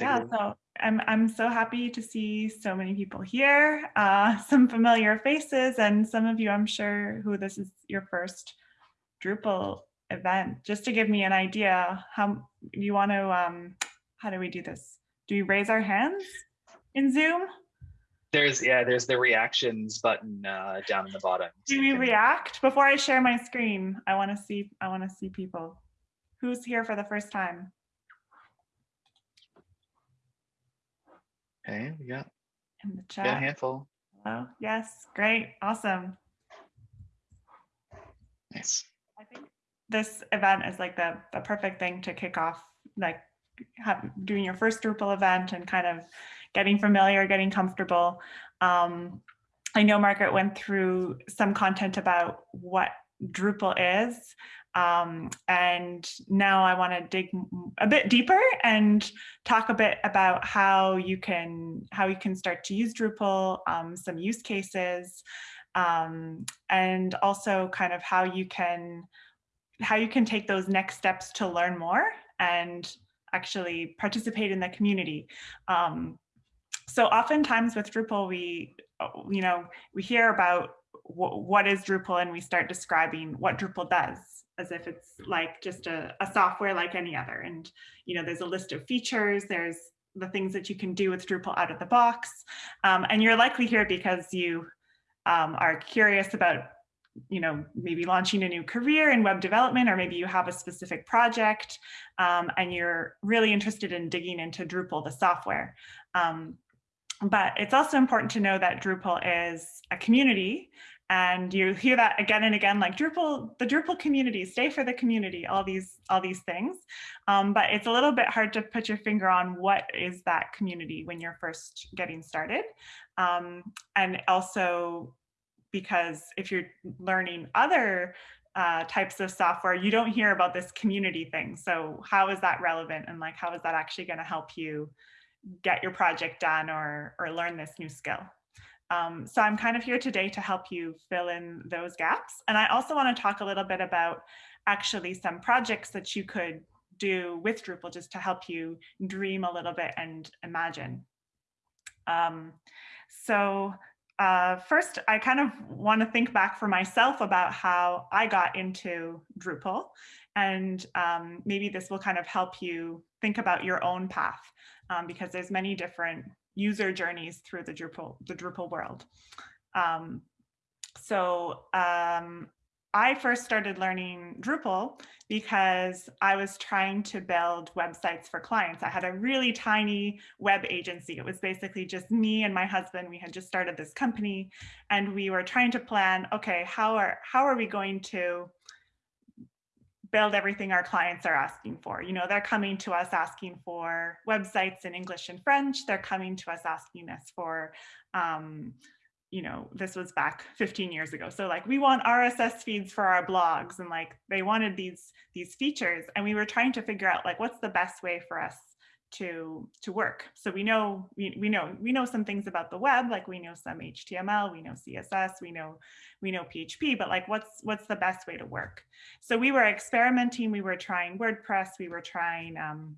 yeah, so I'm, I'm so happy to see so many people here, uh, some familiar faces, and some of you, I'm sure, who this is your first Drupal event. Just to give me an idea, how you want to, um, how do we do this? Do we raise our hands in Zoom? There's, yeah, there's the reactions button uh, down in the bottom. Do we react? Before I share my screen, I want to see, I want to see people. Who's here for the first time? Okay, we got, in the got a chat. handful. Hello. Yes, great, awesome. Nice. I think this event is like the, the perfect thing to kick off, like have, doing your first Drupal event and kind of getting familiar, getting comfortable. Um, I know Margaret went through some content about what Drupal is. Um, and now I want to dig a bit deeper and talk a bit about how you can how you can start to use Drupal, um, some use cases, um, and also kind of how you can how you can take those next steps to learn more and actually participate in the community. Um, so oftentimes with Drupal, we you know we hear about what is Drupal and we start describing what Drupal does as if it's like just a, a software like any other. And, you know, there's a list of features, there's the things that you can do with Drupal out of the box. Um, and you're likely here because you um, are curious about, you know, maybe launching a new career in web development, or maybe you have a specific project um, and you're really interested in digging into Drupal, the software. Um, but it's also important to know that Drupal is a community and you hear that again and again like drupal the drupal community stay for the community all these all these things. Um, but it's a little bit hard to put your finger on what is that community when you're first getting started. Um, and also because if you're learning other uh, types of software you don't hear about this community thing. So how is that relevant and like how is that actually going to help you get your project done or or learn this new skill um, so I'm kind of here today to help you fill in those gaps. And I also want to talk a little bit about actually some projects that you could do with Drupal just to help you dream a little bit and imagine. Um, so uh, first, I kind of want to think back for myself about how I got into Drupal. And um, maybe this will kind of help you think about your own path um, because there's many different user journeys through the Drupal, the Drupal world. Um, so um, I first started learning Drupal because I was trying to build websites for clients. I had a really tiny web agency. It was basically just me and my husband. We had just started this company and we were trying to plan, okay, how are, how are we going to build everything our clients are asking for. You know, they're coming to us asking for websites in English and French. They're coming to us asking us for, um, you know, this was back 15 years ago. So like we want RSS feeds for our blogs and like they wanted these these features and we were trying to figure out like what's the best way for us to to work. So we know we, we know we know some things about the web, like we know some HTML, we know CSS, we know we know PHP, but like what's what's the best way to work? So we were experimenting. We were trying WordPress. We were trying um,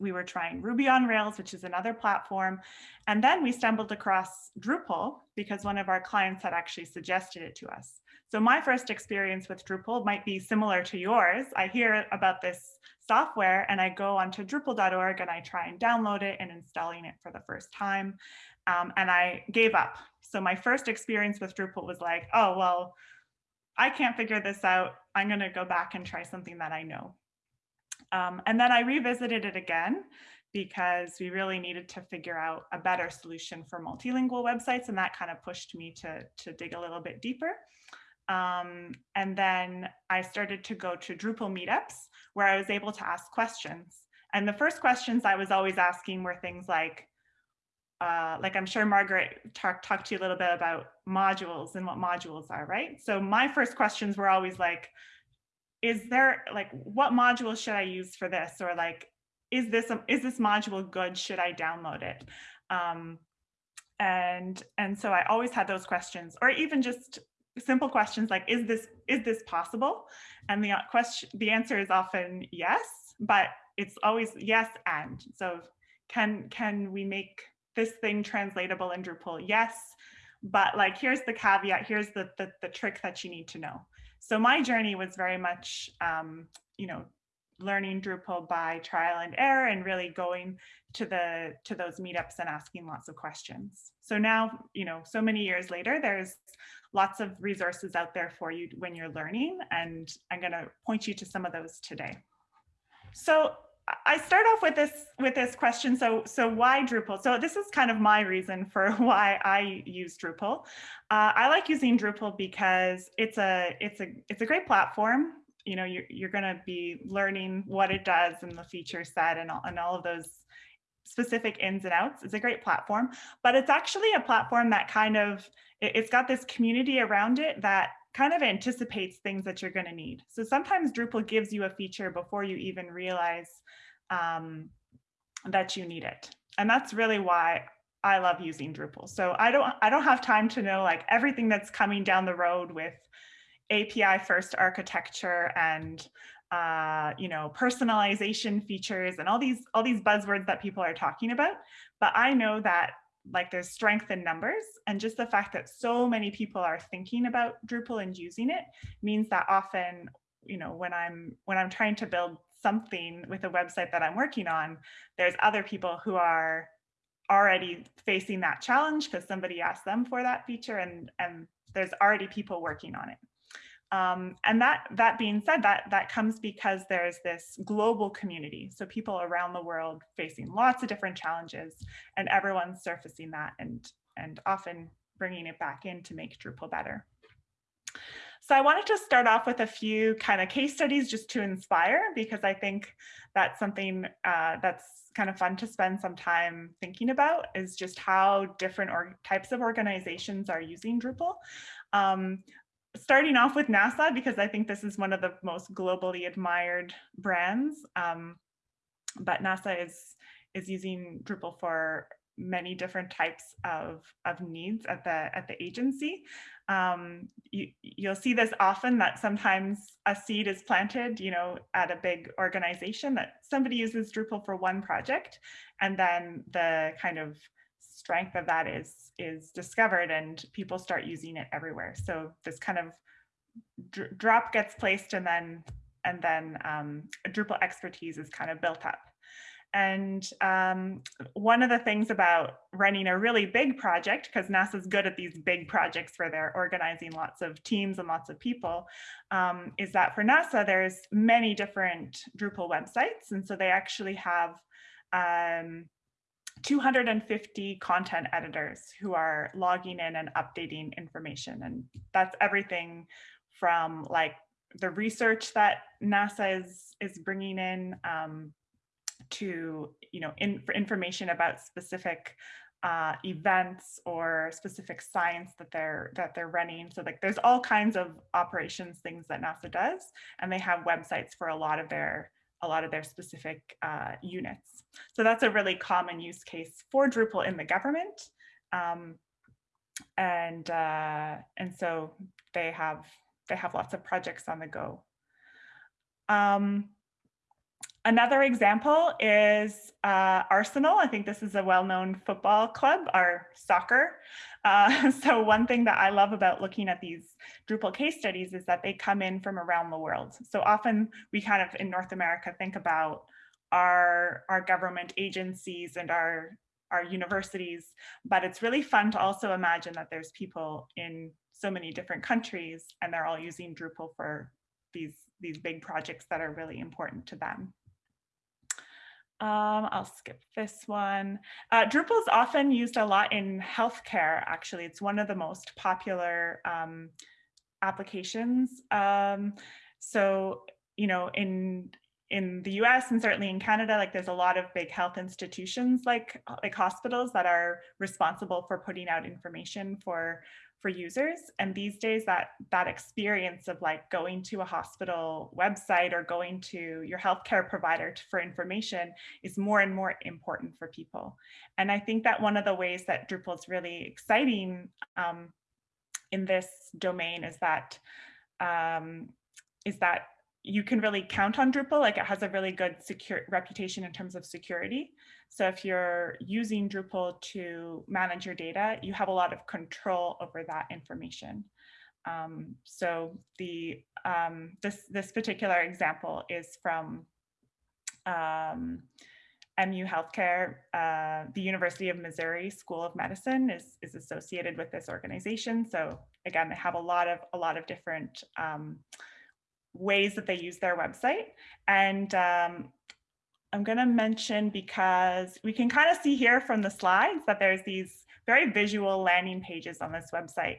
we were trying Ruby on Rails, which is another platform. And then we stumbled across Drupal because one of our clients had actually suggested it to us. So my first experience with Drupal might be similar to yours. I hear about this software and I go onto Drupal.org and I try and download it and installing it for the first time. Um, and I gave up. So my first experience with Drupal was like, oh, well, I can't figure this out. I'm going to go back and try something that I know. Um, and then I revisited it again because we really needed to figure out a better solution for multilingual websites. And that kind of pushed me to, to dig a little bit deeper. Um, and then I started to go to Drupal meetups where I was able to ask questions. And the first questions I was always asking were things like, uh, like I'm sure Margaret talked talk to you a little bit about modules and what modules are, right? So my first questions were always like, is there like, what module should I use for this? Or like, is this, a, is this module good? Should I download it? Um, and, and so I always had those questions or even just simple questions like, is this, is this possible? And the question, the answer is often yes, but it's always yes and. So can can we make this thing translatable in Drupal? Yes, but like here's the caveat, here's the the, the trick that you need to know. So my journey was very much, um, you know, learning Drupal by trial and error and really going to the to those meetups and asking lots of questions. So now, you know, so many years later, there's lots of resources out there for you when you're learning, and I'm going to point you to some of those today. So I start off with this with this question. So so why Drupal? So this is kind of my reason for why I use Drupal. Uh, I like using Drupal because it's a it's a it's a great platform. You know, you're you're going to be learning what it does and the feature set and all, and all of those specific ins and outs. It's a great platform, but it's actually a platform that kind of it, it's got this community around it that kind of anticipates things that you're going to need. So sometimes Drupal gives you a feature before you even realize um, that you need it. And that's really why I love using Drupal. So I don't I don't have time to know like everything that's coming down the road with API first architecture and uh, you know personalization features and all these all these buzzwords that people are talking about. But I know that like there's strength in numbers and just the fact that so many people are thinking about Drupal and using it means that often you know when I'm when I'm trying to build something with a website that I'm working on, there's other people who are already facing that challenge because somebody asked them for that feature and, and there's already people working on it. Um, and that that being said, that that comes because there's this global community. So people around the world facing lots of different challenges and everyone's surfacing that and, and often bringing it back in to make Drupal better. So I wanted to start off with a few kind of case studies just to inspire, because I think that's something uh, that's kind of fun to spend some time thinking about is just how different types of organizations are using Drupal. Um, starting off with NASA, because I think this is one of the most globally admired brands. Um, but NASA is, is using Drupal for many different types of, of needs at the at the agency. Um, you, you'll see this often that sometimes a seed is planted, you know, at a big organization that somebody uses Drupal for one project, and then the kind of strength of that is is discovered and people start using it everywhere. So this kind of dr drop gets placed and then and then um, Drupal expertise is kind of built up. And um, one of the things about running a really big project, because NASA's good at these big projects where they're organizing lots of teams and lots of people, um, is that for NASA, there's many different Drupal websites. And so they actually have um, 250 content editors who are logging in and updating information. And that's everything from like the research that NASA is, is bringing in, um, to, you know, in, for information about specific uh, events or specific science that they're that they're running. So like there's all kinds of operations things that NASA does, and they have websites for a lot of their a lot of their specific uh, units. So that's a really common use case for Drupal in the government. Um, and uh, and so they have they have lots of projects on the go. Um, Another example is uh, Arsenal. I think this is a well-known football club, or soccer. Uh, so one thing that I love about looking at these Drupal case studies is that they come in from around the world. So often we kind of in North America think about our, our government agencies and our, our universities, but it's really fun to also imagine that there's people in so many different countries and they're all using Drupal for these, these big projects that are really important to them. Um, I'll skip this one. Uh, Drupal is often used a lot in healthcare, actually. It's one of the most popular um, applications. Um, so, you know, in in the US and certainly in Canada, like there's a lot of big health institutions like like hospitals that are responsible for putting out information for for users. And these days that that experience of like going to a hospital website or going to your healthcare provider for information is more and more important for people. And I think that one of the ways that Drupal is really exciting um, in this domain is that um, is that you can really count on Drupal. Like it has a really good secure reputation in terms of security. So if you're using Drupal to manage your data, you have a lot of control over that information. Um, so the um, this this particular example is from um, MU Healthcare. Uh, the University of Missouri School of Medicine is is associated with this organization. So again, they have a lot of a lot of different um, ways that they use their website. And um, I'm going to mention because we can kind of see here from the slides that there's these very visual landing pages on this website.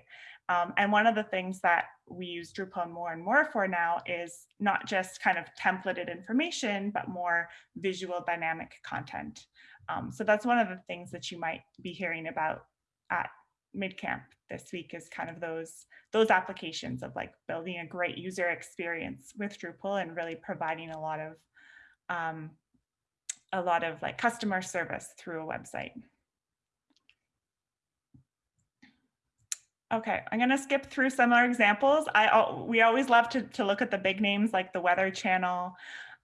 Um, and one of the things that we use Drupal more and more for now is not just kind of templated information, but more visual dynamic content. Um, so that's one of the things that you might be hearing about at MidCamp this week is kind of those those applications of like building a great user experience with Drupal and really providing a lot of um, a lot of like customer service through a website. Okay, I'm going to skip through some other examples. I we always love to, to look at the big names like the Weather Channel,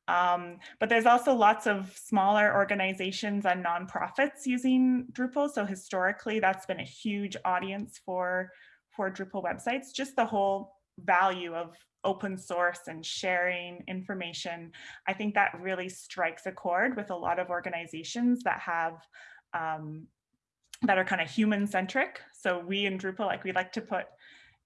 um, but there's also lots of smaller organizations and nonprofits using Drupal. So historically, that's been a huge audience for, for Drupal websites. Just the whole value of open source and sharing information. I think that really strikes a chord with a lot of organizations that have um, that are kind of human centric. So we in Drupal, like we like to put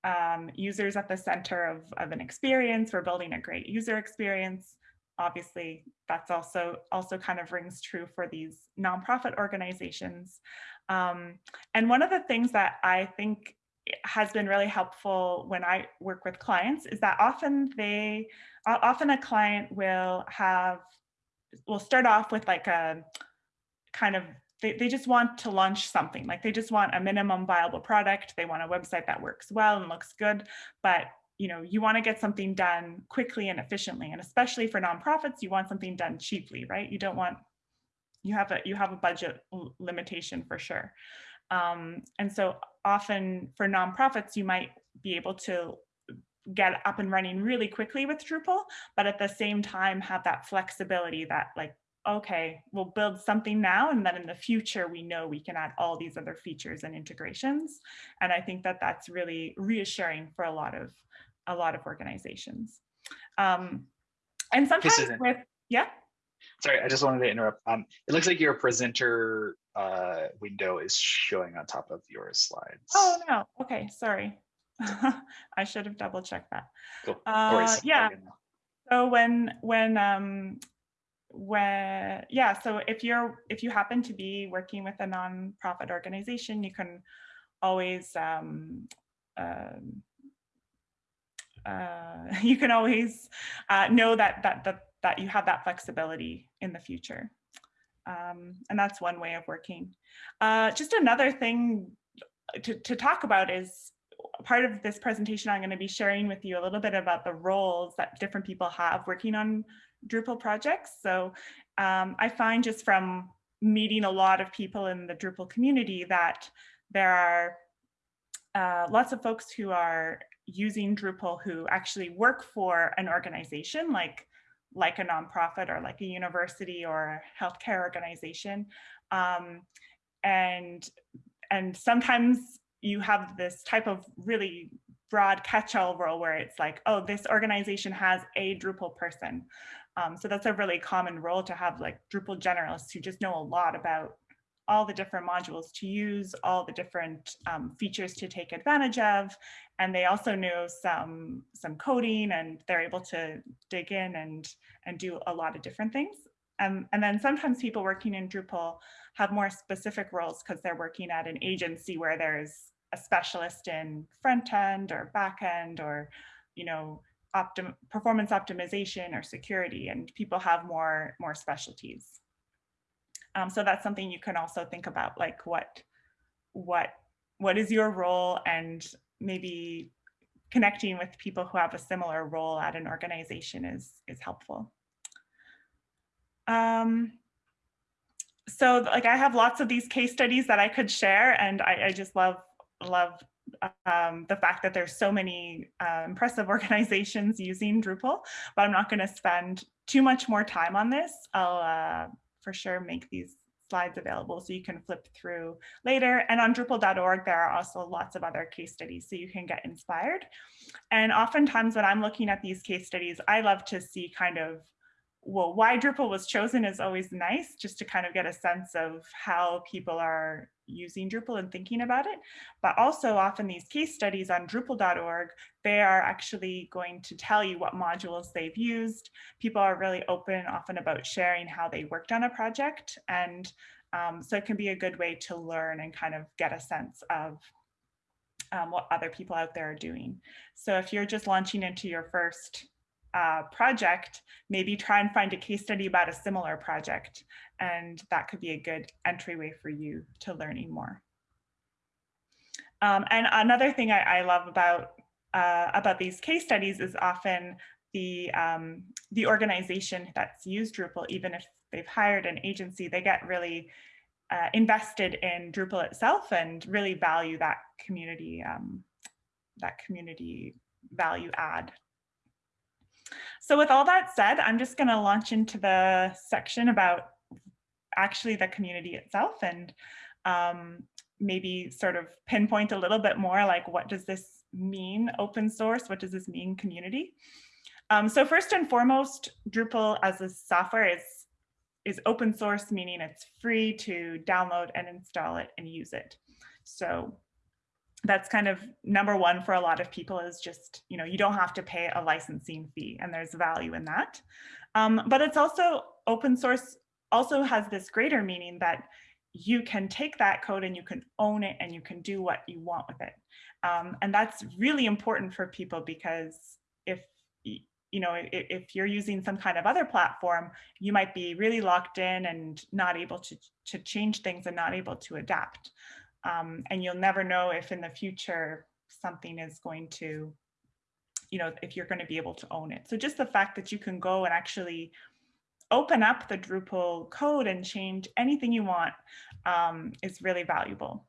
um, users at the center of, of an experience. We're building a great user experience obviously that's also also kind of rings true for these nonprofit organizations. Um, and one of the things that I think has been really helpful when I work with clients is that often they, often a client will have, will start off with like a kind of they, they just want to launch something. Like they just want a minimum viable product. They want a website that works well and looks good. But you know, you want to get something done quickly and efficiently. And especially for nonprofits, you want something done cheaply, right? You don't want, you have a, you have a budget limitation for sure. Um, and so often for nonprofits, you might be able to get up and running really quickly with Drupal, but at the same time have that flexibility that like, okay, we'll build something now and then in the future we know we can add all these other features and integrations. And I think that that's really reassuring for a lot of a lot of organizations. Um, and sometimes with, yeah. Sorry, I just wanted to interrupt. Um, it looks like your presenter uh, window is showing on top of your slides. Oh, no. Okay, sorry. I should have double checked that. Cool. Uh, yeah. So when when um, when yeah, so if you're if you happen to be working with a nonprofit organization, you can always um, um, uh, you can always uh, know that, that, that, that you have that flexibility in the future. Um, and that's one way of working. Uh, just another thing to, to talk about is part of this presentation, I'm going to be sharing with you a little bit about the roles that different people have working on Drupal projects. So um, I find just from meeting a lot of people in the Drupal community that there are uh, lots of folks who are using Drupal who actually work for an organization like like a nonprofit or like a university or a healthcare organization. Um, and, and sometimes you have this type of really broad catch-all role where it's like, oh, this organization has a Drupal person. Um, so that's a really common role to have like Drupal generalists who just know a lot about all the different modules to use, all the different um, features to take advantage of. And they also know some, some coding and they're able to dig in and, and do a lot of different things. Um, and then sometimes people working in Drupal have more specific roles because they're working at an agency where there's a specialist in front end or back end or, you know, optim performance optimization or security and people have more, more specialties. Um, so that's something you can also think about, like what, what, what is your role and maybe connecting with people who have a similar role at an organization is, is helpful. Um, so like I have lots of these case studies that I could share and I, I just love, love um, the fact that there's so many uh, impressive organizations using Drupal, but I'm not going to spend too much more time on this. I'll uh, for sure make these slides available so you can flip through later. And on Drupal.org, there are also lots of other case studies so you can get inspired. And oftentimes when I'm looking at these case studies, I love to see kind of well, why Drupal was chosen is always nice just to kind of get a sense of how people are using Drupal and thinking about it. But also often these case studies on Drupal.org, they are actually going to tell you what modules they've used. People are really open often about sharing how they worked on a project. And um, so it can be a good way to learn and kind of get a sense of um, what other people out there are doing. So if you're just launching into your first uh, project, maybe try and find a case study about a similar project. And that could be a good entryway for you to learning more. Um, and another thing I, I love about uh, about these case studies is often the um, the organization that's used Drupal, even if they've hired an agency, they get really uh, invested in Drupal itself and really value that community um, that community value add so with all that said, I'm just going to launch into the section about actually the community itself and um, maybe sort of pinpoint a little bit more like what does this mean open source? What does this mean community? Um, so first and foremost, Drupal as a software is, is open source, meaning it's free to download and install it and use it. So that's kind of number one for a lot of people is just, you know, you don't have to pay a licensing fee and there's value in that. Um, but it's also open source also has this greater meaning that you can take that code and you can own it and you can do what you want with it. Um, and that's really important for people because if you know, if, if, you're using some kind of other platform, you might be really locked in and not able to, to change things and not able to adapt. Um, and you'll never know if in the future something is going to, you know, if you're going to be able to own it. So just the fact that you can go and actually open up the Drupal code and change anything you want um, is really valuable.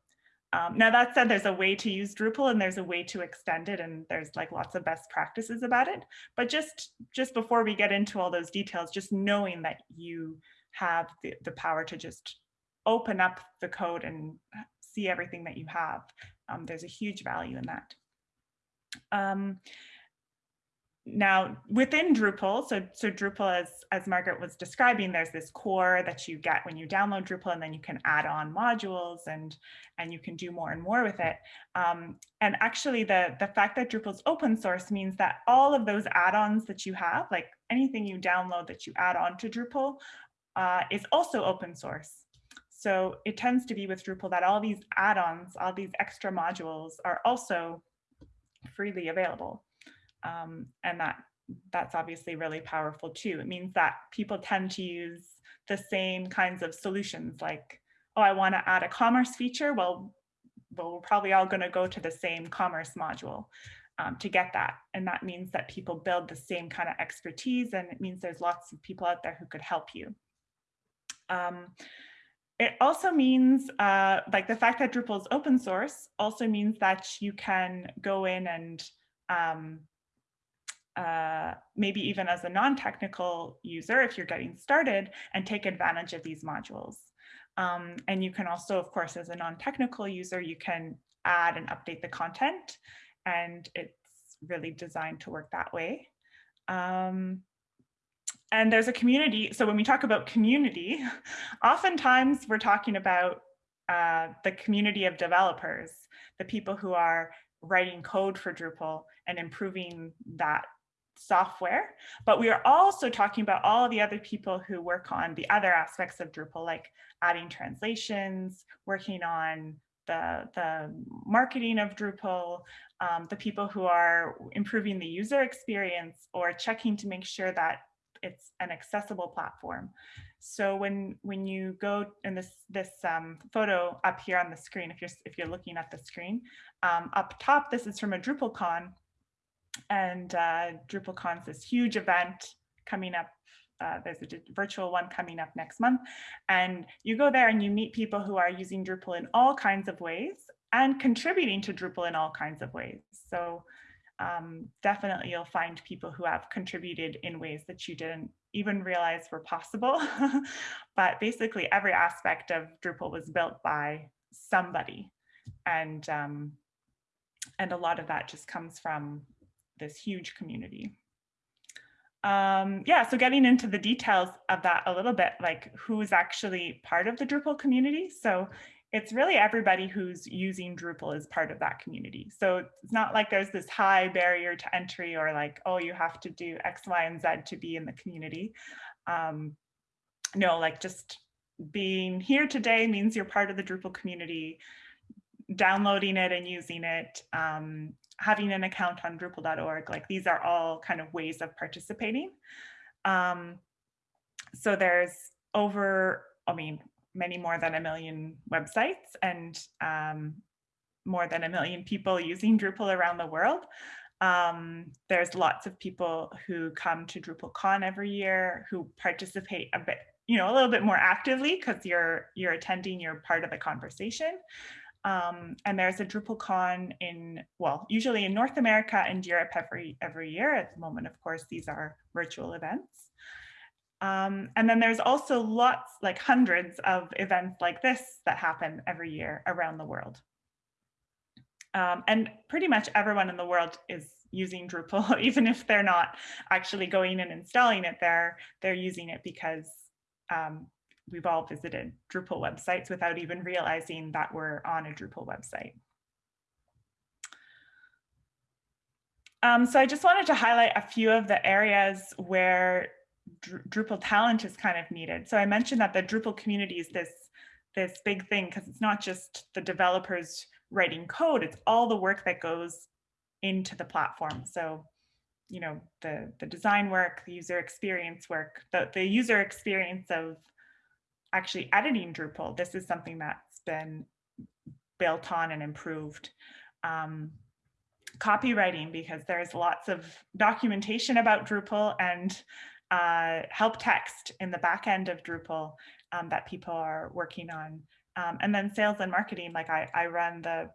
Um, now that said, there's a way to use Drupal and there's a way to extend it and there's like lots of best practices about it. But just, just before we get into all those details, just knowing that you have the, the power to just open up the code and see everything that you have. Um, there's a huge value in that. Um, now within Drupal, so, so Drupal as, as Margaret was describing, there's this core that you get when you download Drupal and then you can add on modules and, and you can do more and more with it. Um, and actually the, the fact that Drupal is open source means that all of those add-ons that you have, like anything you download that you add on to Drupal uh, is also open source. So it tends to be with Drupal that all these add-ons, all these extra modules are also freely available. Um, and that that's obviously really powerful too. It means that people tend to use the same kinds of solutions like, oh, I want to add a commerce feature. Well, well, we're probably all going to go to the same commerce module um, to get that. And that means that people build the same kind of expertise and it means there's lots of people out there who could help you. Um, it also means uh, like the fact that Drupal is open source also means that you can go in and um, uh, maybe even as a non-technical user, if you're getting started and take advantage of these modules. Um, and you can also, of course, as a non-technical user, you can add and update the content and it's really designed to work that way. Um, and there's a community. So when we talk about community, oftentimes we're talking about uh, the community of developers, the people who are writing code for Drupal and improving that software. But we are also talking about all the other people who work on the other aspects of Drupal, like adding translations, working on the, the marketing of Drupal, um, the people who are improving the user experience or checking to make sure that it's an accessible platform. So when when you go in this this um, photo up here on the screen, if you're if you're looking at the screen, um, up top, this is from a DrupalCon, and uh, DrupalCon is this huge event coming up uh, there's a virtual one coming up next month. And you go there and you meet people who are using Drupal in all kinds of ways and contributing to Drupal in all kinds of ways. So um, definitely you'll find people who have contributed in ways that you didn't even realize were possible. but basically every aspect of Drupal was built by somebody. And, um, and a lot of that just comes from this huge community. Um, yeah, so getting into the details of that a little bit, like who's actually part of the Drupal community. So it's really everybody who's using Drupal is part of that community. So it's not like there's this high barrier to entry or like, oh, you have to do X, Y, and Z to be in the community. Um, no, like just being here today means you're part of the Drupal community, downloading it and using it, um, having an account on Drupal.org, like these are all kind of ways of participating. Um, so there's over, I mean, many more than a million websites and um, more than a million people using Drupal around the world. Um, there's lots of people who come to DrupalCon every year who participate a bit, you know, a little bit more actively because you're you're attending, you're part of the conversation. Um, and there's a DrupalCon in, well, usually in North America and Europe every every year. At the moment, of course, these are virtual events. Um, and then there's also lots, like hundreds of events like this that happen every year around the world. Um, and pretty much everyone in the world is using Drupal, even if they're not actually going and installing it there, they're using it because um, we've all visited Drupal websites without even realizing that we're on a Drupal website. Um, so I just wanted to highlight a few of the areas where Drupal talent is kind of needed. So I mentioned that the Drupal community is this, this big thing because it's not just the developers writing code, it's all the work that goes into the platform. So, you know, the, the design work, the user experience work, the, the user experience of actually editing Drupal. This is something that's been built on and improved. Um, copywriting, because there's lots of documentation about Drupal and uh, help text in the back end of Drupal um, that people are working on. Um, and then sales and marketing, like I, I run the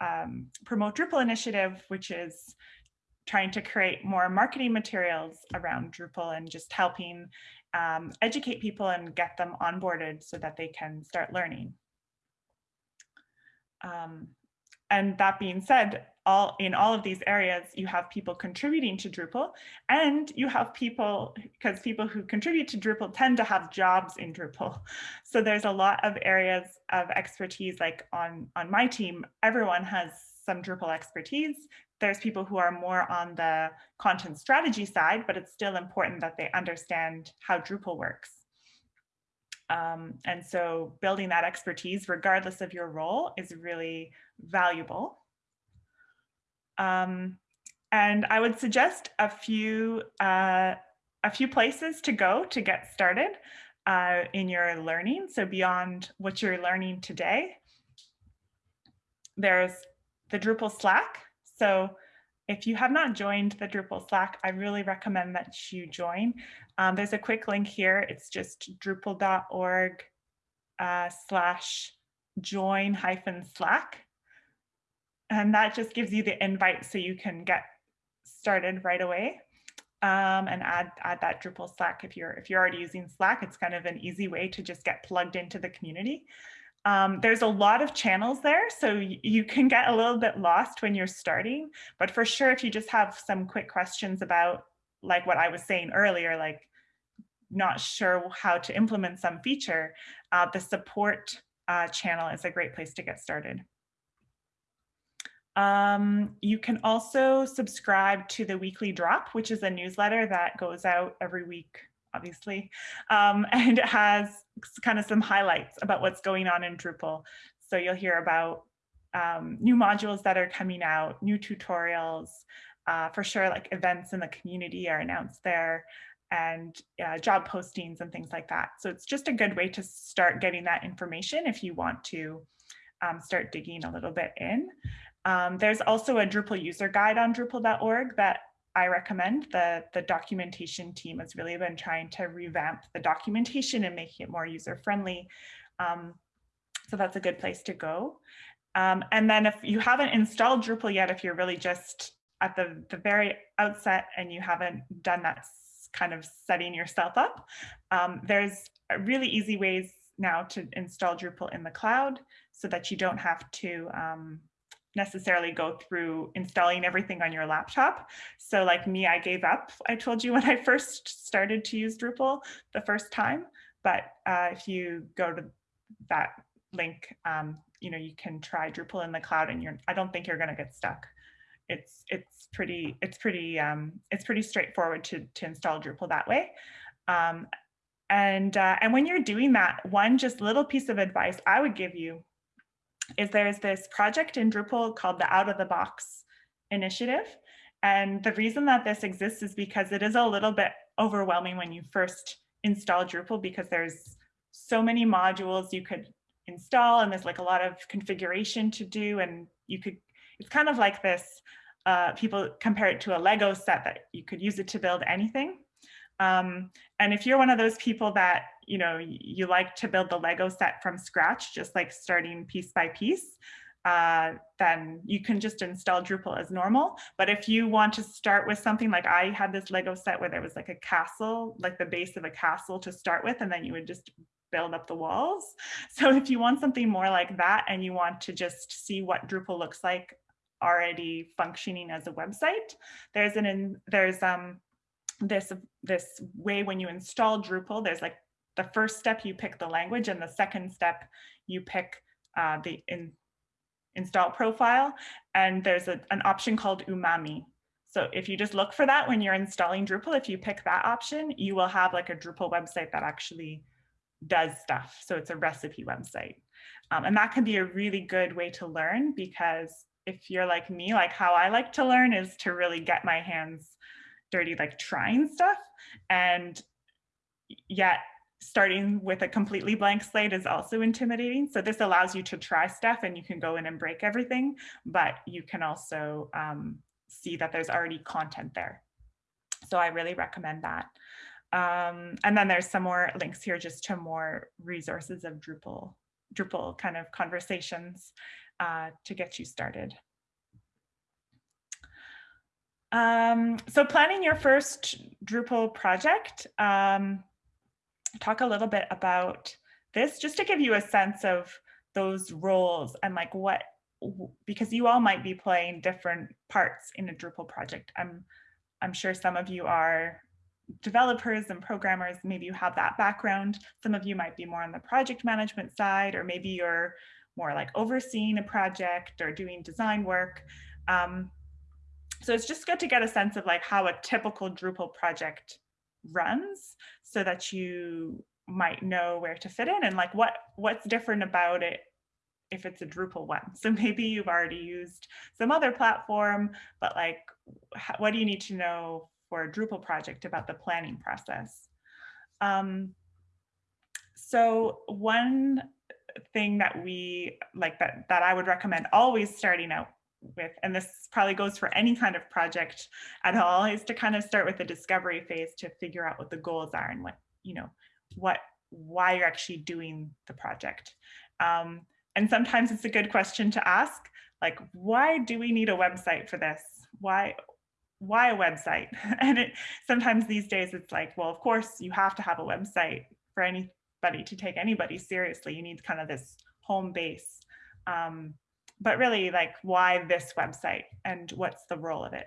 um, Promote Drupal initiative, which is trying to create more marketing materials around Drupal and just helping um, educate people and get them onboarded so that they can start learning. Um, and that being said, all in all of these areas, you have people contributing to Drupal and you have people, because people who contribute to Drupal tend to have jobs in Drupal. So there's a lot of areas of expertise, like on, on my team, everyone has some Drupal expertise. There's people who are more on the content strategy side, but it's still important that they understand how Drupal works. Um, and so building that expertise, regardless of your role, is really valuable. Um, and I would suggest a few uh, a few places to go to get started uh, in your learning. So beyond what you're learning today, there's the Drupal Slack. So if you have not joined the Drupal Slack, I really recommend that you join. Um, there's a quick link here. It's just drupal.org uh, slash join hyphen Slack. And that just gives you the invite so you can get started right away um, and add add that Drupal Slack if you're if you're already using Slack. It's kind of an easy way to just get plugged into the community. Um, there's a lot of channels there, so you can get a little bit lost when you're starting. But for sure, if you just have some quick questions about like what I was saying earlier, like not sure how to implement some feature, uh, the support uh, channel is a great place to get started. Um, you can also subscribe to the weekly drop, which is a newsletter that goes out every week, obviously, um, and it has kind of some highlights about what's going on in Drupal. So you'll hear about um, new modules that are coming out, new tutorials, uh, for sure, like events in the community are announced there and uh, job postings and things like that. So it's just a good way to start getting that information if you want to um, start digging a little bit in. Um, there's also a Drupal user guide on Drupal.org that I recommend. The, the documentation team has really been trying to revamp the documentation and making it more user friendly. Um, so that's a good place to go. Um, and then if you haven't installed Drupal yet, if you're really just at the, the very outset and you haven't done that kind of setting yourself up, um, there's really easy ways now to install Drupal in the cloud so that you don't have to um, necessarily go through installing everything on your laptop. So like me, I gave up, I told you when I first started to use Drupal the first time. But uh, if you go to that link, um, you know, you can try Drupal in the cloud and you're, I don't think you're gonna get stuck. It's, it's pretty, it's pretty, um, it's pretty straightforward to, to install Drupal that way. Um, and, uh, and when you're doing that, one just little piece of advice I would give you is there's this project in Drupal called the Out of the Box Initiative. And the reason that this exists is because it is a little bit overwhelming when you first install Drupal because there's so many modules you could install and there's like a lot of configuration to do and you could, it's kind of like this, uh, people compare it to a Lego set that you could use it to build anything. Um, and if you're one of those people that, you know, you like to build the Lego set from scratch, just like starting piece by piece, uh, then you can just install Drupal as normal. But if you want to start with something like I had this Lego set where there was like a castle, like the base of a castle to start with, and then you would just build up the walls. So if you want something more like that and you want to just see what Drupal looks like already functioning as a website, there's an there's um this this way when you install Drupal, there's like the first step you pick the language and the second step you pick uh, the in, install profile. And there's a, an option called Umami. So if you just look for that when you're installing Drupal, if you pick that option, you will have like a Drupal website that actually does stuff. So it's a recipe website. Um, and that can be a really good way to learn because if you're like me, like how I like to learn is to really get my hands dirty like trying stuff. And yet starting with a completely blank slate is also intimidating. So this allows you to try stuff and you can go in and break everything but you can also um, see that there's already content there. So i really recommend that. Um, and then there's some more links here just to more resources of drupal drupal kind of conversations uh, to get you started um, so planning your first Drupal project, um, talk a little bit about this just to give you a sense of those roles and like what, because you all might be playing different parts in a Drupal project. I'm, I'm sure some of you are developers and programmers, maybe you have that background. Some of you might be more on the project management side, or maybe you're more like overseeing a project or doing design work. Um, so it's just good to get a sense of like how a typical Drupal project runs so that you might know where to fit in and like what what's different about it if it's a Drupal one. So maybe you've already used some other platform, but like, what do you need to know for a Drupal project about the planning process? Um, so one thing that we like that that I would recommend always starting out with, and this probably goes for any kind of project at all, is to kind of start with the discovery phase to figure out what the goals are and what, you know, what, why you're actually doing the project. Um, and sometimes it's a good question to ask, like, why do we need a website for this? Why, why a website? And it sometimes these days it's like, well, of course you have to have a website for anybody to take anybody seriously. You need kind of this home base. Um, but really like why this website and what's the role of it.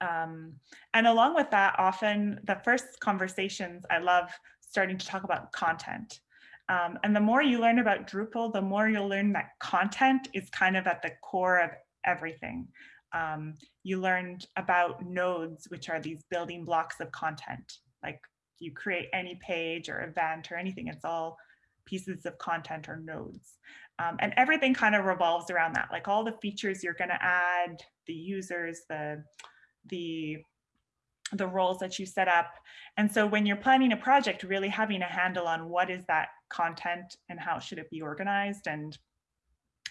Um, and along with that, often the first conversations, I love starting to talk about content. Um, and the more you learn about Drupal, the more you'll learn that content is kind of at the core of everything. Um, you learned about nodes, which are these building blocks of content. Like you create any page or event or anything, it's all pieces of content or nodes. Um, and everything kind of revolves around that, like all the features you're going to add, the users, the, the, the roles that you set up. And so when you're planning a project, really having a handle on what is that content and how should it be organized and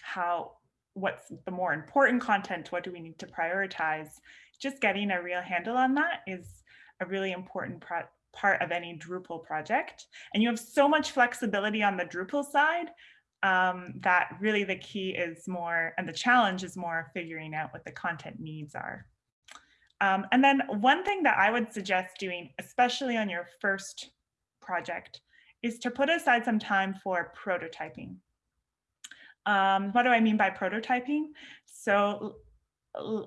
how, what's the more important content, what do we need to prioritize. Just getting a real handle on that is a really important part of any Drupal project. And you have so much flexibility on the Drupal side um, that really the key is more, and the challenge is more figuring out what the content needs are. Um, and then one thing that I would suggest doing, especially on your first project, is to put aside some time for prototyping. Um, what do I mean by prototyping? So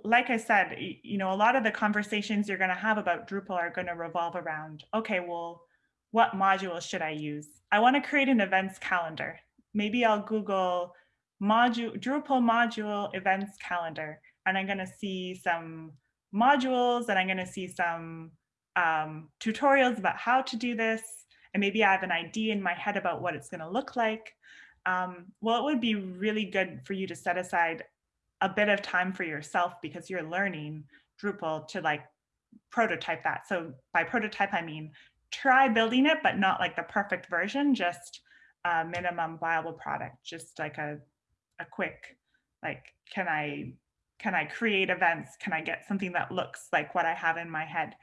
like I said, you know, a lot of the conversations you're going to have about Drupal are going to revolve around, okay, well, what module should I use? I want to create an events calendar. Maybe I'll Google module Drupal module events calendar, and I'm going to see some modules and I'm going to see some um, tutorials about how to do this. And maybe I have an idea in my head about what it's going to look like. Um, well, it would be really good for you to set aside a bit of time for yourself because you're learning Drupal to like prototype that. So by prototype, I mean try building it, but not like the perfect version, just a minimum viable product, just like a, a quick, like, can I, can I create events? Can I get something that looks like what I have in my head?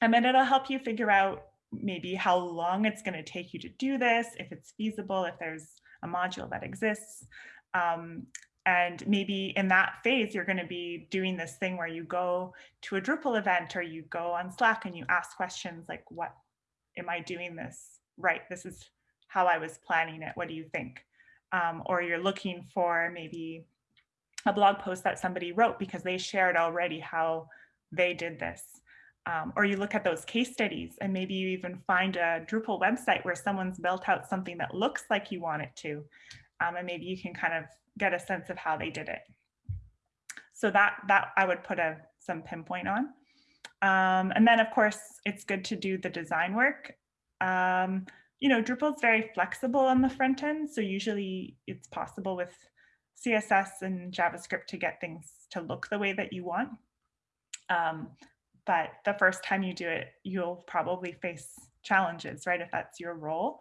And then it'll help you figure out maybe how long it's going to take you to do this, if it's feasible, if there's a module that exists. Um, and maybe in that phase, you're going to be doing this thing where you go to a Drupal event or you go on Slack and you ask questions like, what am I doing this right? This is how I was planning it. What do you think? Um, or you're looking for maybe a blog post that somebody wrote because they shared already how they did this. Um, or you look at those case studies and maybe you even find a Drupal website where someone's built out something that looks like you want it to. Um, and maybe you can kind of get a sense of how they did it. So that, that I would put a, some pinpoint on. Um, and then of course, it's good to do the design work. You know, Drupal is very flexible on the front end. So usually it's possible with CSS and JavaScript to get things to look the way that you want. Um, but the first time you do it, you'll probably face challenges, right? If that's your role.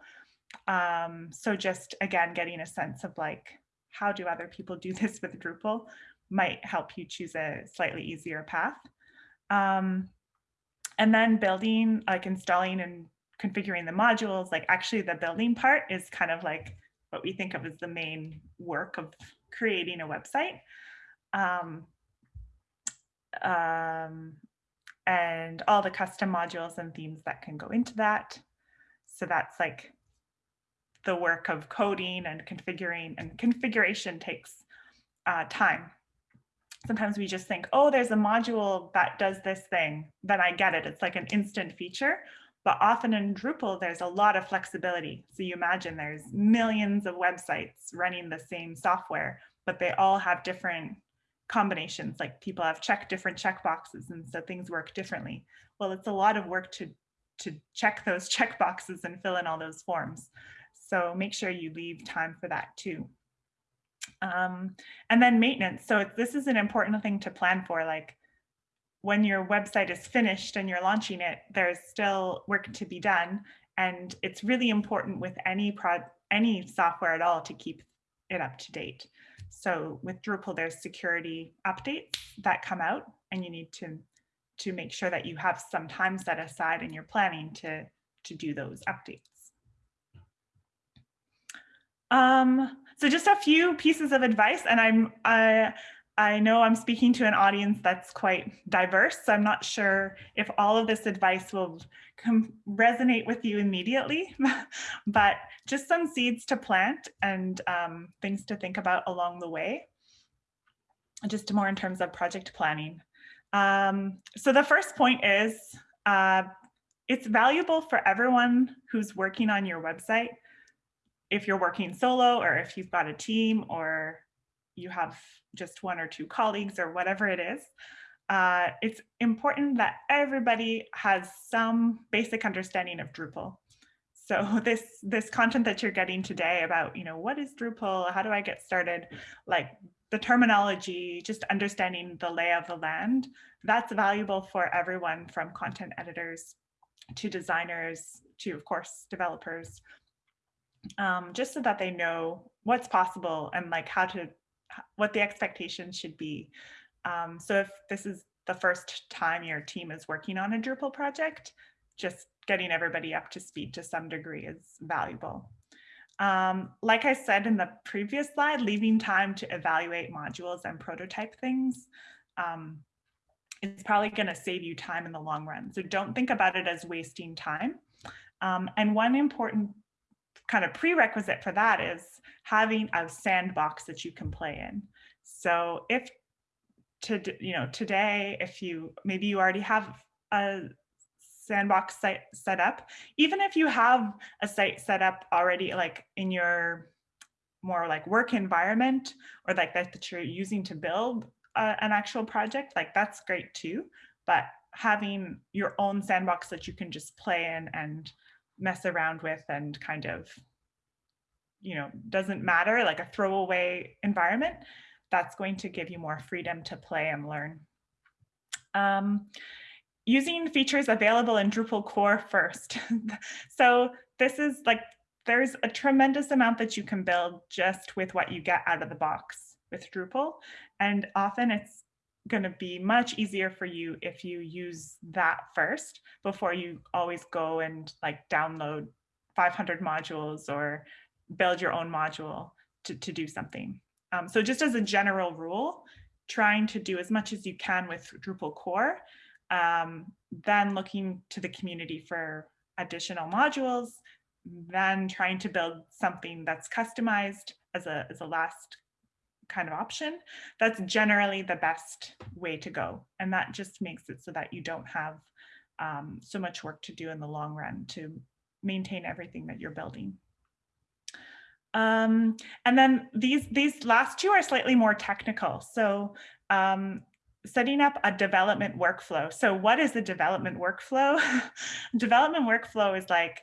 Um, so just again, getting a sense of like, how do other people do this with Drupal might help you choose a slightly easier path. Um, and then building, like installing and configuring the modules, like actually the building part is kind of like what we think of as the main work of creating a website. Um, um, and all the custom modules and themes that can go into that. So that's like the work of coding and configuring and configuration takes uh, time. Sometimes we just think, oh, there's a module that does this thing, then I get it. It's like an instant feature. But often in Drupal, there's a lot of flexibility. So you imagine there's millions of websites running the same software, but they all have different combinations. Like people have checked different checkboxes and so things work differently. Well, it's a lot of work to, to check those checkboxes and fill in all those forms. So make sure you leave time for that too. Um, and then maintenance. So this is an important thing to plan for. Like when your website is finished and you're launching it, there's still work to be done. And it's really important with any prod, any software at all to keep it up to date. So with Drupal, there's security updates that come out and you need to, to make sure that you have some time set aside in your planning to, to do those updates. Um, so just a few pieces of advice, and I'm I I know I'm speaking to an audience that's quite diverse, so I'm not sure if all of this advice will resonate with you immediately, but just some seeds to plant and um, things to think about along the way, just more in terms of project planning. Um, so the first point is uh, it's valuable for everyone who's working on your website. If you're working solo or if you've got a team or you have just one or two colleagues or whatever it is, uh, it's important that everybody has some basic understanding of Drupal. So this this content that you're getting today about, you know, what is Drupal? How do I get started? Like the terminology, just understanding the lay of the land, that's valuable for everyone from content editors to designers to, of course, developers um, just so that they know what's possible and like how to what the expectations should be. Um, so if this is the first time your team is working on a Drupal project, just getting everybody up to speed to some degree is valuable. Um, like I said in the previous slide, leaving time to evaluate modules and prototype things um, is probably going to save you time in the long run. So don't think about it as wasting time. Um, and one important kind of prerequisite for that is having a sandbox that you can play in. So if to you know today, if you maybe you already have a sandbox site set up, even if you have a site set up already like in your more like work environment or like that, that you're using to build uh, an actual project, like that's great too. But having your own sandbox that you can just play in and mess around with and kind of, you know, doesn't matter, like a throwaway environment, that's going to give you more freedom to play and learn. Um, using features available in Drupal core first. so this is like, there's a tremendous amount that you can build just with what you get out of the box with Drupal. And often it's going to be much easier for you if you use that first before you always go and like download 500 modules or build your own module to, to do something. Um, so just as a general rule, trying to do as much as you can with Drupal core, um, then looking to the community for additional modules, then trying to build something that's customized as a, as a last kind of option, that's generally the best way to go. And that just makes it so that you don't have um, so much work to do in the long run to maintain everything that you're building. Um, and then these, these last two are slightly more technical. So um, setting up a development workflow. So what is the development workflow? development workflow is like,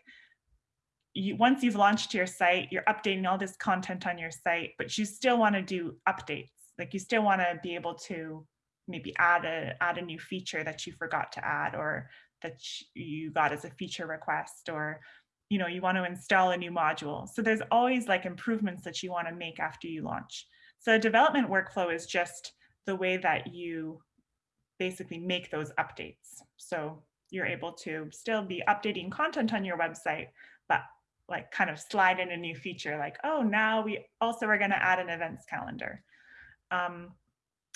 you, once you've launched your site, you're updating all this content on your site, but you still want to do updates. Like you still want to be able to maybe add a add a new feature that you forgot to add or that you got as a feature request or you know you want to install a new module. So there's always like improvements that you want to make after you launch. So a development workflow is just the way that you basically make those updates. So you're able to still be updating content on your website, like kind of slide in a new feature like, oh, now we also are going to add an events calendar. Um,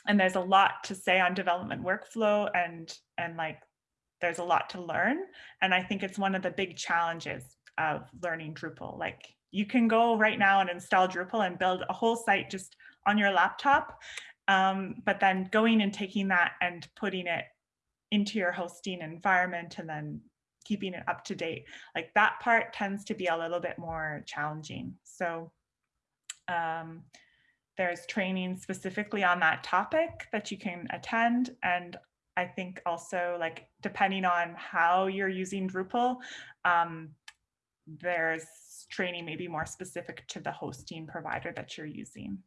and there's a lot to say on development workflow and and like there's a lot to learn. And I think it's one of the big challenges of learning Drupal. Like you can go right now and install Drupal and build a whole site just on your laptop. Um, but then going and taking that and putting it into your hosting environment and then keeping it up to date. Like that part tends to be a little bit more challenging. So um, there's training specifically on that topic that you can attend. And I think also like depending on how you're using Drupal, um, there's training maybe more specific to the hosting provider that you're using.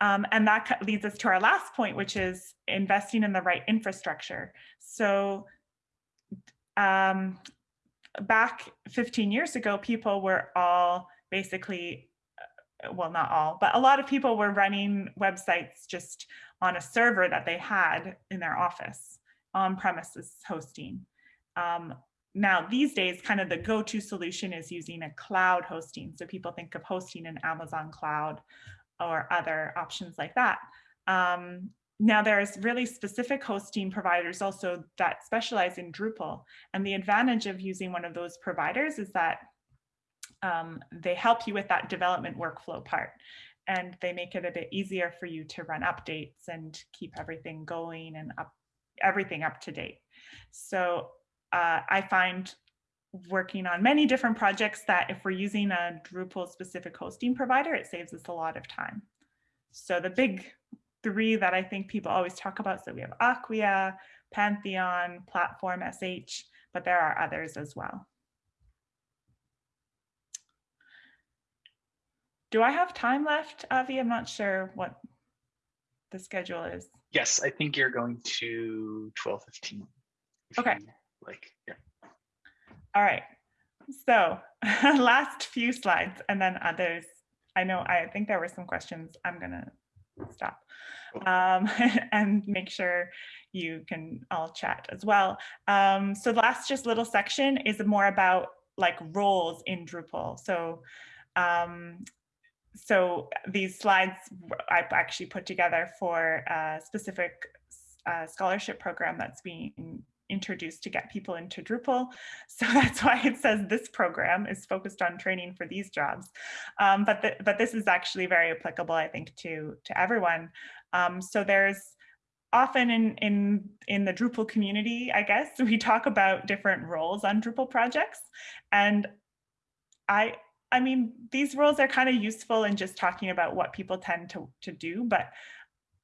Um, and that leads us to our last point, which is investing in the right infrastructure. So um, back 15 years ago, people were all basically, uh, well, not all, but a lot of people were running websites just on a server that they had in their office, on premises hosting. Um, now, these days, kind of the go-to solution is using a cloud hosting. So people think of hosting in Amazon cloud or other options like that. Um, now there's really specific hosting providers also that specialize in Drupal. And the advantage of using one of those providers is that um, they help you with that development workflow part. And they make it a bit easier for you to run updates and keep everything going and up everything up to date. So uh, I find working on many different projects that if we're using a Drupal specific hosting provider, it saves us a lot of time. So the big three that I think people always talk about, so we have Acquia, Pantheon, Platform SH, but there are others as well. Do I have time left, Avi? I'm not sure what the schedule is. Yes, I think you're going to 12:15. Okay. Like, yeah. All right. So last few slides and then others. I know I think there were some questions. I'm gonna stop. Um, and make sure you can all chat as well. Um, so the last just little section is more about like roles in Drupal. So um, so these slides I actually put together for a specific uh, scholarship program that's being introduced to get people into Drupal. So that's why it says this program is focused on training for these jobs. Um, but, the, but this is actually very applicable, I think, to, to everyone. Um, so there's often in, in, in the Drupal community, I guess, we talk about different roles on Drupal projects. And I, I mean, these roles are kind of useful in just talking about what people tend to, to do, but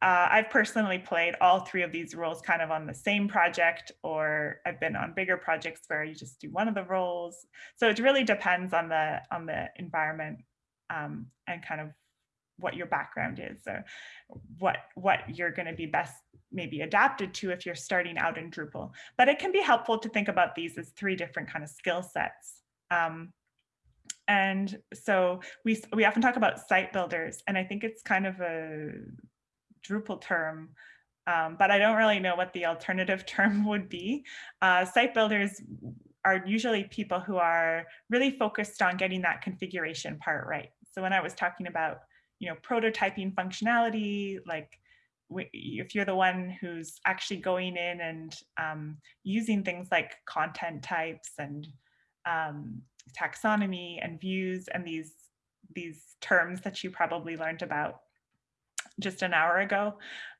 uh, I've personally played all three of these roles kind of on the same project, or I've been on bigger projects where you just do one of the roles. So it really depends on the on the environment um, and kind of what your background is, or what what you're going to be best maybe adapted to if you're starting out in Drupal. But it can be helpful to think about these as three different kind of skill sets. Um, and so we we often talk about site builders, and I think it's kind of a Drupal term, um, but I don't really know what the alternative term would be. Uh, site builders are usually people who are really focused on getting that configuration part right. So when I was talking about, you know, prototyping functionality, like if you're the one who's actually going in and um, using things like content types and um, taxonomy and views and these these terms that you probably learned about just an hour ago,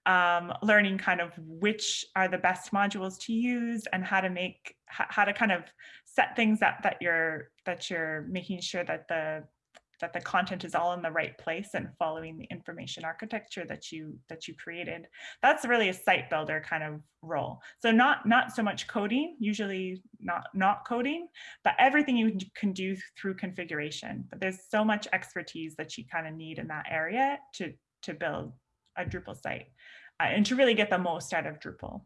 um, learning kind of which are the best modules to use and how to make how to kind of set things up that you're that you're making sure that the that the content is all in the right place and following the information architecture that you that you created. That's really a site builder kind of role. So not not so much coding usually not not coding but everything you can do through configuration. But there's so much expertise that you kind of need in that area to to build a Drupal site uh, and to really get the most out of Drupal.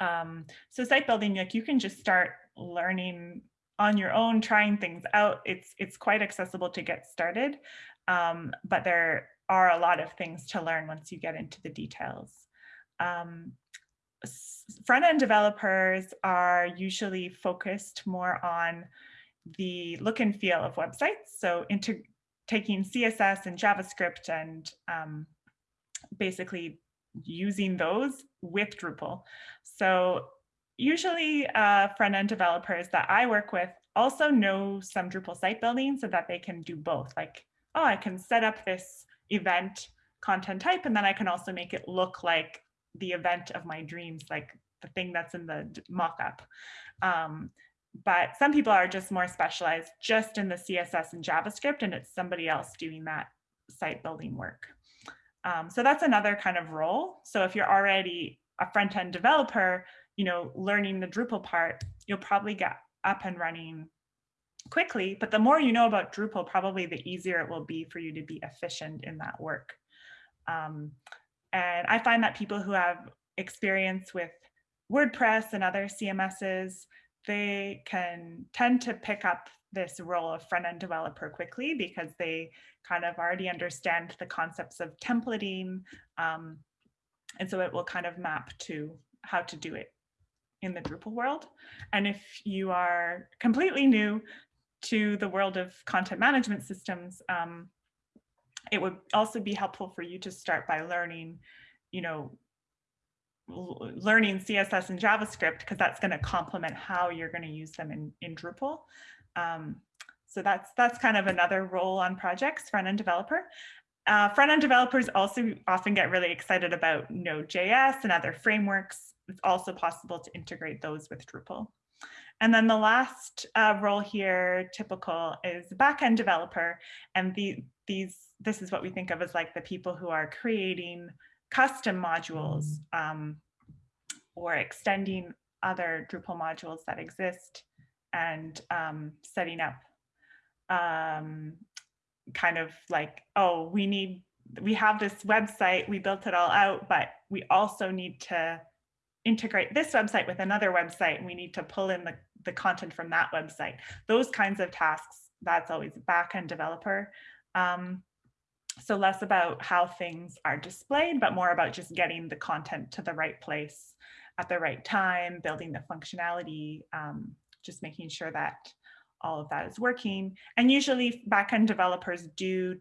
Um, so site building, like you can just start learning on your own, trying things out. It's it's quite accessible to get started, um, but there are a lot of things to learn once you get into the details. Um, Front-end developers are usually focused more on the look and feel of websites. So taking CSS and JavaScript and um, basically using those with Drupal. So usually uh, front-end developers that I work with also know some Drupal site building so that they can do both. Like, oh, I can set up this event content type, and then I can also make it look like the event of my dreams, like the thing that's in the mockup. Um, but some people are just more specialized just in the CSS and JavaScript, and it's somebody else doing that site building work. Um, so that's another kind of role. So if you're already a front-end developer, you know, learning the Drupal part, you'll probably get up and running quickly. But the more you know about Drupal, probably the easier it will be for you to be efficient in that work. Um, and I find that people who have experience with WordPress and other CMSs, they can tend to pick up this role of front-end developer quickly because they kind of already understand the concepts of templating. Um, and so it will kind of map to how to do it in the Drupal world. And if you are completely new to the world of content management systems, um, it would also be helpful for you to start by learning, you know, learning CSS and JavaScript because that's going to complement how you're going to use them in, in Drupal. Um, so that's that's kind of another role on projects, front-end developer. Uh, front-end developers also often get really excited about Node.js and other frameworks. It's also possible to integrate those with Drupal. And then the last uh, role here, typical, is backend developer. And the, these, this is what we think of as like the people who are creating custom modules um, or extending other Drupal modules that exist and um, setting up um, kind of like, oh, we need, we have this website, we built it all out, but we also need to integrate this website with another website and we need to pull in the, the content from that website. Those kinds of tasks, that's always a backend developer. Um, so less about how things are displayed, but more about just getting the content to the right place at the right time, building the functionality, um, just making sure that all of that is working. And usually backend developers do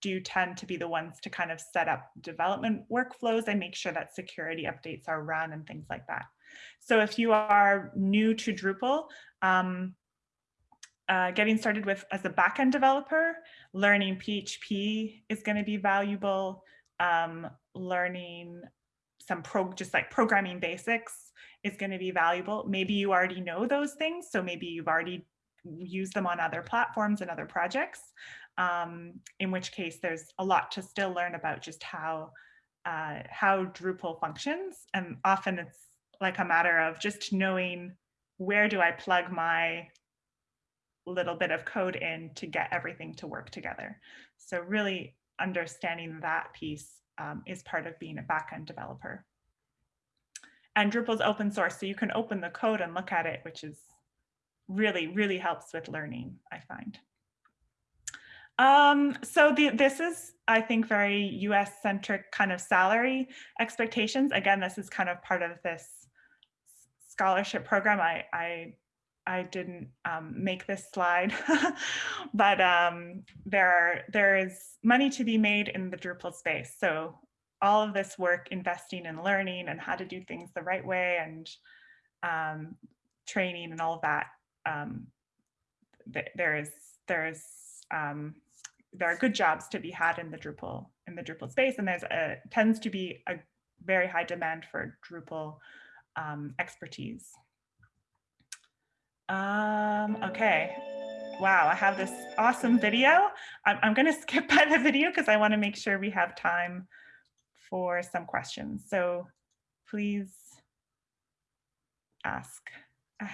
do tend to be the ones to kind of set up development workflows and make sure that security updates are run and things like that. So if you are new to Drupal, um, uh, getting started with as a backend developer, learning PHP is going to be valuable. Um, learning some pro just like programming basics is going to be valuable. Maybe you already know those things, so maybe you've already used them on other platforms and other projects. Um, in which case, there's a lot to still learn about just how uh, how Drupal functions, and often it's like a matter of just knowing where do I plug my little bit of code in to get everything to work together. So really understanding that piece um, is part of being a backend developer. And Drupal's open source, so you can open the code and look at it, which is really, really helps with learning, I find. Um, so the, this is, I think, very US centric kind of salary expectations. Again, this is kind of part of this scholarship program. I, I I didn't um, make this slide, but um, there are, there is money to be made in the Drupal space. So all of this work investing in learning and how to do things the right way and um, training and all of that, um, th there is there is um, there are good jobs to be had in the Drupal in the Drupal space, and there's a tends to be a very high demand for Drupal um, expertise. Um, okay. Wow, I have this awesome video. I'm, I'm going to skip by the video because I want to make sure we have time for some questions. So please ask,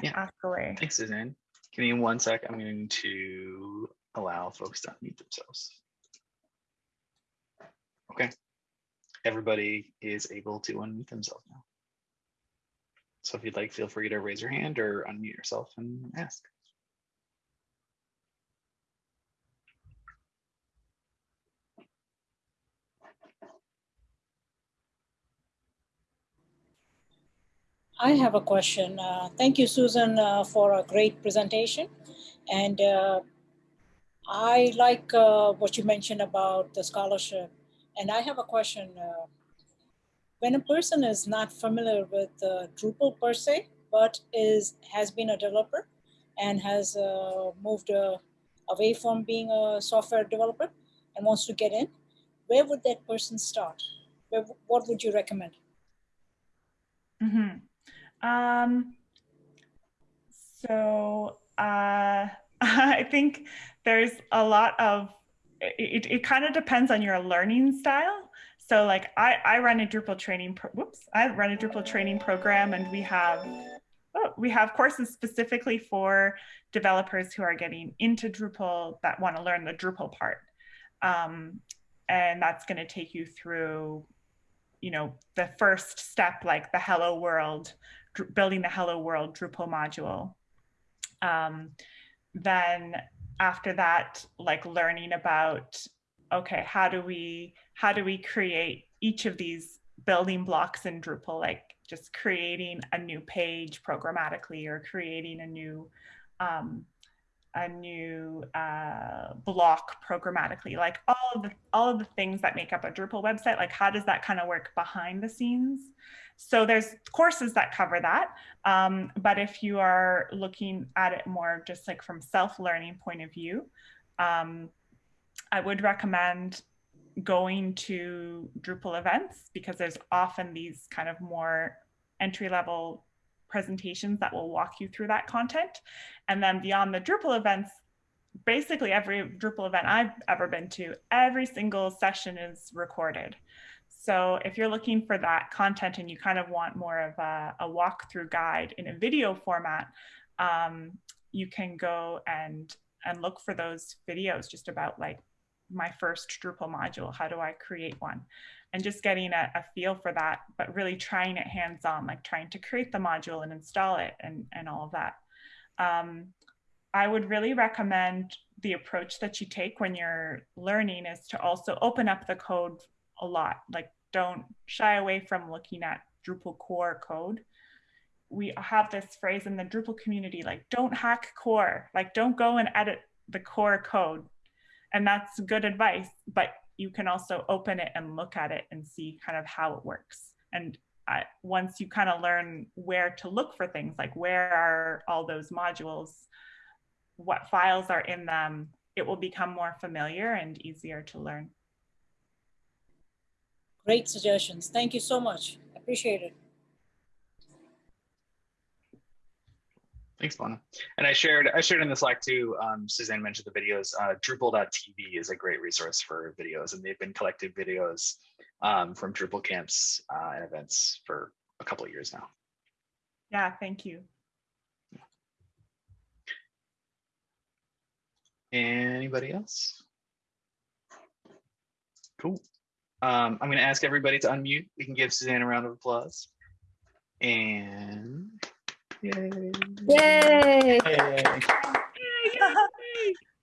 yeah. ask away. Thanks, Suzanne. Give me one sec. I'm going to allow folks to unmute themselves. Okay. Everybody is able to unmute themselves now. So if you'd like, feel free to raise your hand or unmute yourself and ask. I have a question. Uh, thank you, Susan, uh, for a great presentation. And uh, I like uh, what you mentioned about the scholarship. And I have a question. When a person is not familiar with uh, Drupal per se, but is has been a developer and has uh, moved uh, away from being a software developer and wants to get in, where would that person start? Where, what would you recommend? Mm -hmm. um, so uh, I think there's a lot of, it, it kind of depends on your learning style. So like I, I run a Drupal training, pro- whoops, I run a Drupal training program and we have, oh, we have courses specifically for developers who are getting into Drupal that want to learn the Drupal part. Um, and that's going to take you through, you know, the first step, like the hello world, building the hello world Drupal module. Um, then after that, like learning about okay, how do we how do we create each of these building blocks in Drupal, like just creating a new page programmatically or creating a new um, a new uh, block programmatically, like all of the all of the things that make up a Drupal website, like how does that kind of work behind the scenes? So there's courses that cover that, um, but if you are looking at it more just like from self-learning point of view, um, I would recommend going to Drupal events because there's often these kind of more entry level presentations that will walk you through that content. And then beyond the Drupal events, basically every Drupal event I've ever been to, every single session is recorded. So if you're looking for that content and you kind of want more of a, a walkthrough guide in a video format, um, you can go and and look for those videos just about like my first Drupal module. How do I create one? And just getting a, a feel for that, but really trying it hands-on, like trying to create the module and install it and, and all of that. Um, I would really recommend the approach that you take when you're learning is to also open up the code a lot. Like, don't shy away from looking at Drupal core code. We have this phrase in the Drupal community like, don't hack core, like, don't go and edit the core code. And that's good advice, but you can also open it and look at it and see kind of how it works. And once you kind of learn where to look for things, like where are all those modules, what files are in them, it will become more familiar and easier to learn. Great suggestions. Thank you so much. Appreciate it. Thanks, Mona. And I shared I shared in the Slack too. Um, Suzanne mentioned the videos. Uh, Drupal.tv is a great resource for videos, and they've been collecting videos um, from Drupal camps uh, and events for a couple of years now. Yeah, thank you. Anybody else? Cool. Um, I'm going to ask everybody to unmute. We can give Suzanne a round of applause. And. Yay! Yay.